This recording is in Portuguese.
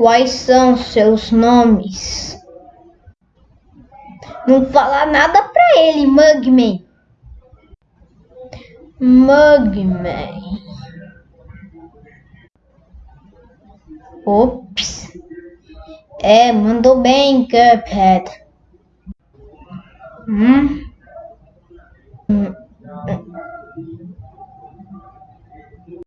Quais são seus nomes? Não fala nada pra ele, Mugman. Mugman. Ops. É, mandou bem, Cuphead. Hum?